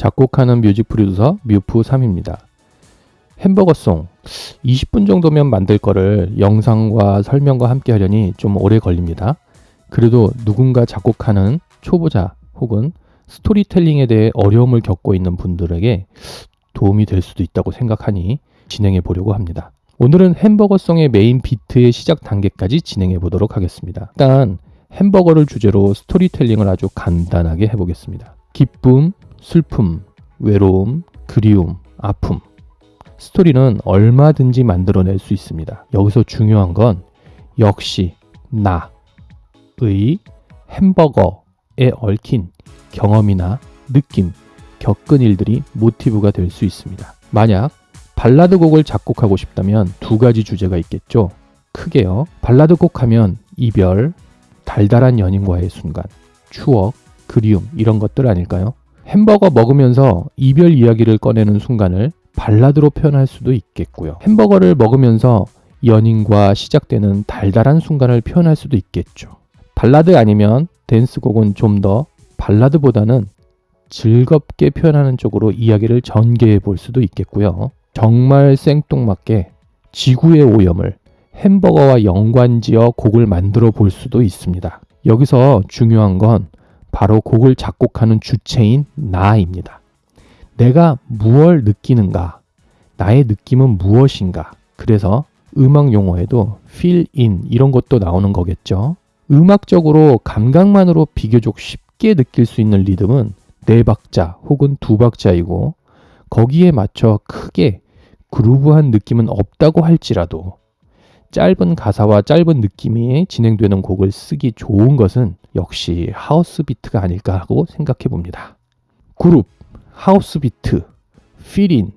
작곡하는 music producer 뮤프3입니다. 햄버거 song 20분 정도면 만들 거를 영상과 설명과 함께 하려니 좀 오래 걸립니다. 그래도 누군가 작곡하는 초보자 혹은 스토리텔링에 대해 어려움을 겪고 있는 분들에게 도움이 될 수도 있다고 생각하니 진행해 보려고 합니다. 오늘은 햄버거 song의 main 비트의 시작 단계까지 진행해 보도록 하겠습니다. 일단 햄버거를 주제로 스토리텔링을 아주 간단하게 해보겠습니다. 기쁨, 슬픔, 외로움, 그리움, 아픔. 스토리는 얼마든지 만들어낼 수 있습니다. 여기서 중요한 건 역시 나의 햄버거에 얽힌 경험이나 느낌, 겪은 일들이 모티브가 될 수 있습니다. 만약 발라드 곡을 작곡하고 싶다면 두 가지 주제가 있겠죠. 크게요. 발라드 곡 하면 이별, 달달한 연인과의 순간, 추억, 그리움 이런 것들 아닐까요? 햄버거 먹으면서 이별 이야기를 꺼내는 순간을 발라드로 표현할 수도 있겠고요. 햄버거를 먹으면서 연인과 시작되는 달달한 순간을 표현할 수도 있겠죠. 발라드 아니면 댄스곡은 좀 더 발라드보다는 즐겁게 표현하는 쪽으로 이야기를 전개해 볼 수도 있겠고요. 정말 생뚱맞게 지구의 오염을 햄버거와 연관지어 곡을 만들어 볼 수도 있습니다. 여기서 중요한 건 바로 곡을 작곡하는 주체인 나입니다. 내가 무얼 느끼는가? 나의 느낌은 무엇인가? 그래서 음악 용어에도 feel in 이런 것도 나오는 거겠죠. 음악적으로 감각만으로 비교적 쉽게 느낄 수 있는 리듬은 네 박자 혹은 두 박자이고 거기에 맞춰 크게 그루브한 느낌은 없다고 할지라도 짧은 가사와 짧은 느낌이 진행되는 곡을 쓰기 좋은 것은 역시 하우스 비트가 아닐까 하고 생각해 봅니다. 그룹, 하우스 비트, 필인,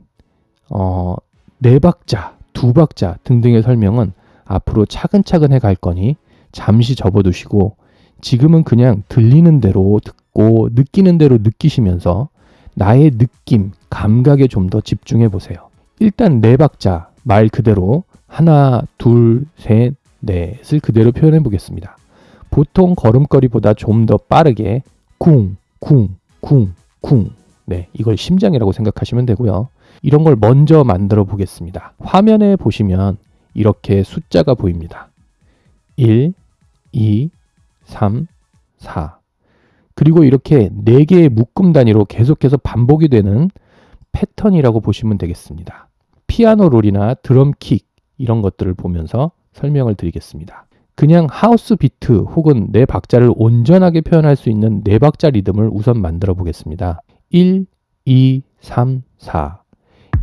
어, 네 박자, 두 박자 등등의 설명은 앞으로 차근차근 해갈 거니 잠시 접어두시고 지금은 그냥 들리는 대로 듣고 느끼는 대로 느끼시면서 나의 느낌, 감각에 좀 더 집중해 보세요. 일단 네 박자 말 그대로 하나, 둘, 셋, 넷을 그대로 표현해 보겠습니다. 보통 걸음걸이보다 좀 더 빠르게 쿵, 쿵, 쿵, 쿵. 네, 이걸 심장이라고 생각하시면 되고요. 이런 걸 먼저 만들어 보겠습니다. 화면에 보시면 이렇게 숫자가 보입니다. 1, 2, 3, 4. 그리고 이렇게 4개의 묶음 단위로 계속해서 반복이 되는 패턴이라고 보시면 되겠습니다. 피아노 롤이나 드럼 킥, 이런 것들을 보면서 설명을 드리겠습니다. 그냥 하우스 비트 혹은 네 박자를 온전하게 표현할 수 있는 네 박자 리듬을 우선 만들어 보겠습니다. 1, 2, 3, 4.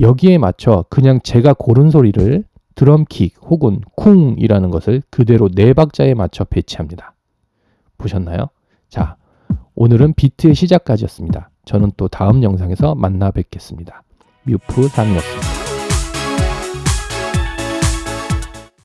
여기에 맞춰 그냥 제가 고른 소리를 드럼킥 혹은 쿵이라는 것을 그대로 네 박자에 맞춰 배치합니다. 보셨나요? 자, 오늘은 비트의 시작까지였습니다. 저는 또 다음 영상에서 만나 뵙겠습니다. 뮤프 3이었습니다.